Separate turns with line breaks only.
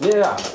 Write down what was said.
Yeah.